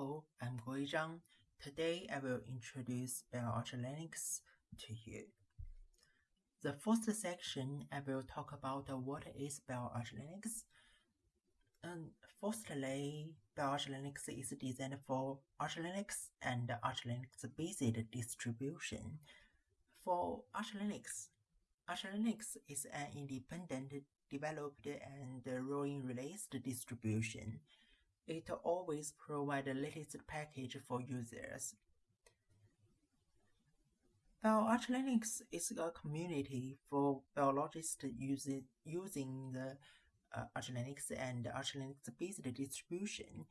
Hello, I'm Gui Zhang. Today I will introduce Linux to you. The first section I will talk about what is Linux. And firstly, Linux is designed for Arch Linux and Arch Linux based distribution. For Arch Linux, Arch Linux is an independent, developed, and rolling released distribution it always provides the latest package for users. BioArch Linux is a community for biologists using, using the uh, Arch Linux and Arch Linux-based distribution.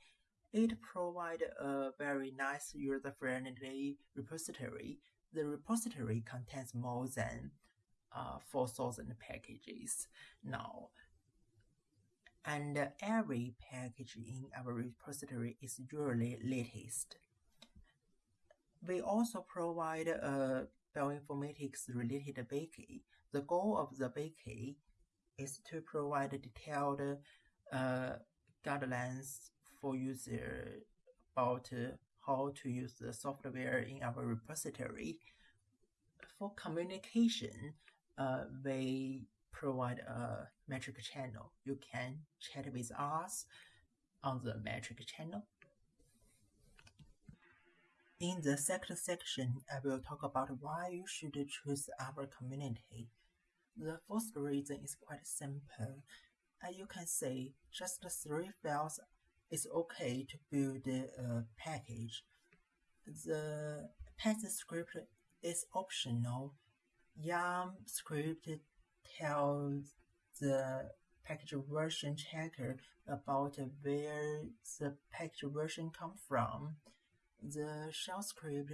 It provides a very nice user-friendly repository. The repository contains more than uh, 4,000 packages. Now, and every package in our repository is usually latest. We also provide a bioinformatics related wiki. The goal of the wiki is to provide detailed uh, guidelines for users about how to use the software in our repository. For communication, uh, we provide a Matrix channel. You can chat with us on the Matrix channel. In the second section, I will talk about why you should choose our community. The first reason is quite simple. As you can see, just three files is okay to build a package. The Python script is optional. YAML script tells the package version checker about where the package version come from. The shell script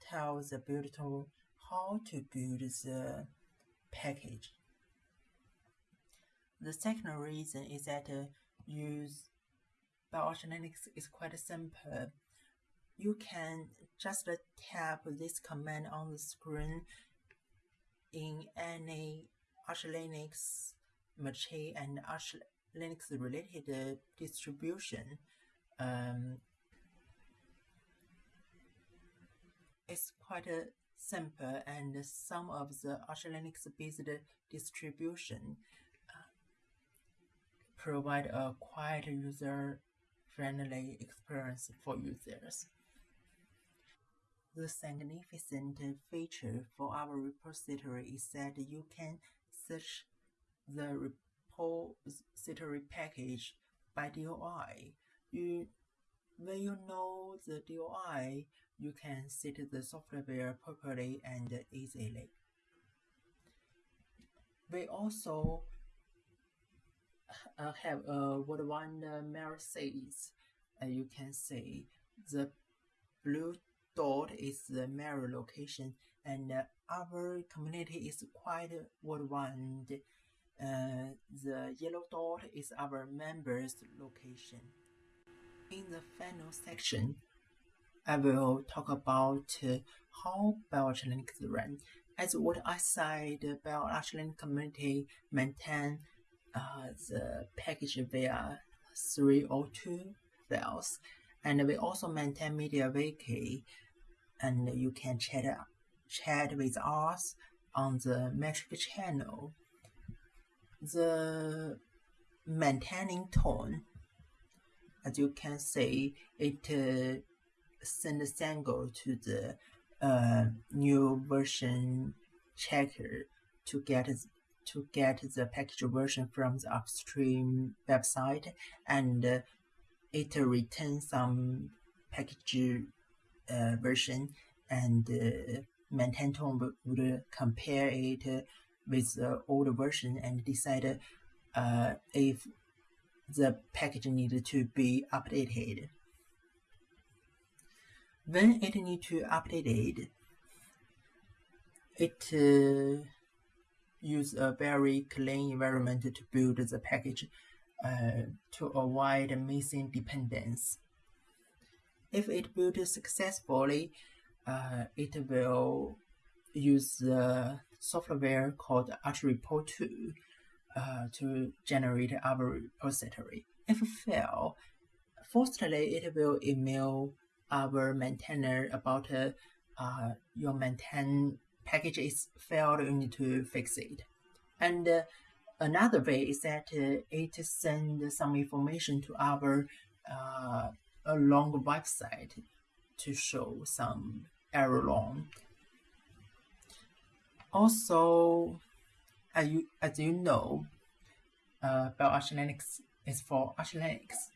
tells the build tool how to build the package. The second reason is that uh, use BioArch Linux is quite simple. You can just tap this command on the screen in any Arch Linux Machi and Arch Linux related distribution um, it's quite uh, simple and some of the Arch Linux based distribution uh, provide a quite user friendly experience for users. The significant feature for our repository is that you can search the repository package by DOI. You, when you know the DOI, you can set the software properly and easily. We also uh, have a what one uh, mirror says. Uh, you can see the blue dot is the mirror location and our community is quite worldwide. Uh, the yellow dot is our members location. In the final section, I will talk about uh, how BioArch Linux run. As what I said, BioArch Linux community maintain uh, the package via 302 files, and we also maintain Media MediaWiki, and you can chat chat with us on the Matrix channel. The maintaining tone, as you can see, it uh, sends single to the uh, new version checker to get to get the package version from the upstream website and uh, it returns some package uh, version and uh, would compare it with the older version and decide uh, if the package needed to be updated. When it need to update it, uh, use a very clean environment to build the package uh, to avoid missing dependence. If it builds successfully, uh, it will use the software called ArchRepo 2 uh, to generate our repository. If fail, firstly, it will email our maintainer about uh, uh, your maintain package is failed, you need to fix it. And uh, another way is that uh, it sends some information to our uh, along website to show some error long. Also, as you, as you know, uh, Arch Linux is for Arch Linux.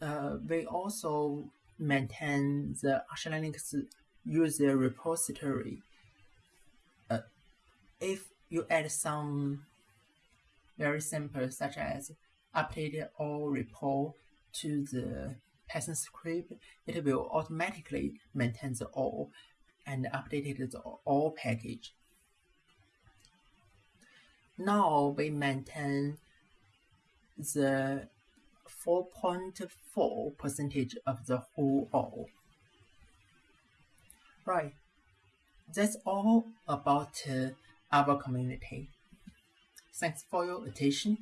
Uh, we also maintain the Arch Linux user repository. Uh, if you add some very simple, such as update all repo to the Python script, it will automatically maintain the AUR and update the AUR package. Now we maintain the 4.4 percentage of the whole AUR. Right, that's all about uh, our community. Thanks for your attention.